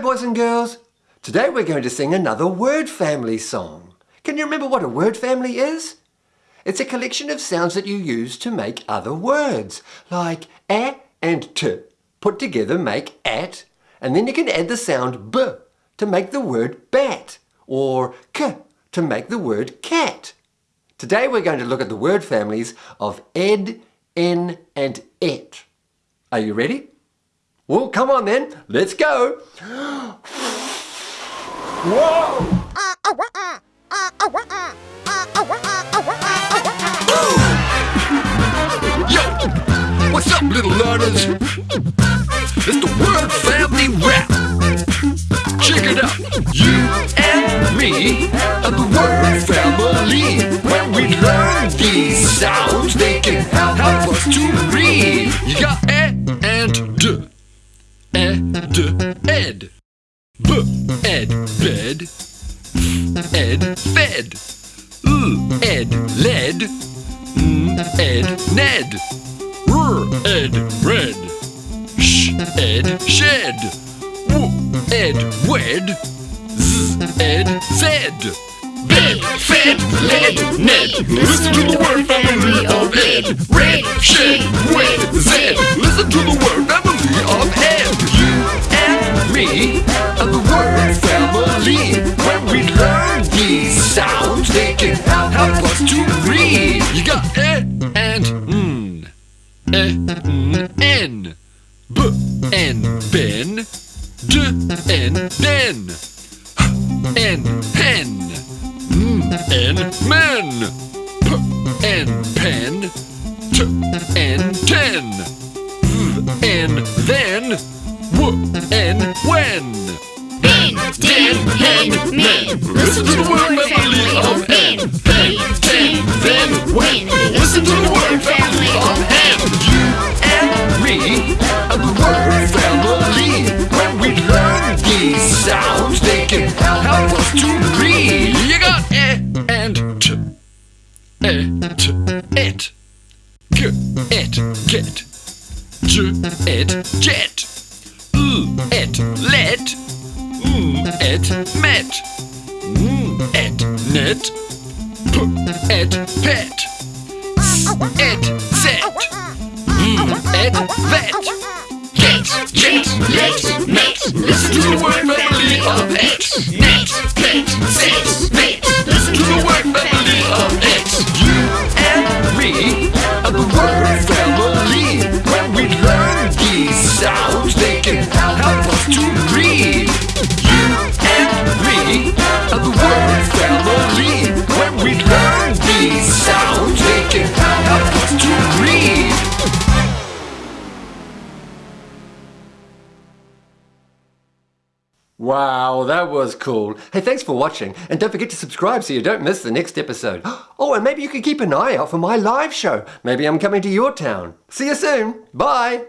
boys and girls. Today we're going to sing another word family song. Can you remember what a word family is? It's a collection of sounds that you use to make other words, like a and t. Put together make at, and then you can add the sound b to make the word bat, or k to make the word cat. Today we're going to look at the word families of ed, en and et. Are you ready? Well, come on then, let's go. Whoa! Yo, what's up, little learners? It's the word family rap. Check it out. You and me are the word family. When we learn these sounds, ed, b, ed, bed, f, ed, fed, l, ed, led, n, ed, ned, r, ed, red, sh, ed, shed, w, ed, wed, z, ed, zed. Bed, fed, led, ned. Listen to the word family of ed. Red, shed, wed, word family. When we learn these sounds, they can help us to read. You got e and n, e, n, n, b, n, ben, d, n, den, h, n, and men. P and pen. T and ten. V and then. 15 hen men. Listen to the word family of hen. Hen, hen, then, when. Listen to the word family of hen. You and me and the word family. When we learn these sounds, they can help us to read. You got eh and t, eh t, it, g, it, get, j, it, jet. M, et, met, n, et, net, p, et, pet, s, et, set, et, vet, get, jet, let, met. Listen to the word sounds, they can help us to. Wow, that was cool. Hey, thanks for watching. And don't forget to subscribe so you don't miss the next episode. Oh, and maybe you can keep an eye out for my live show. Maybe I'm coming to your town. See you soon. Bye.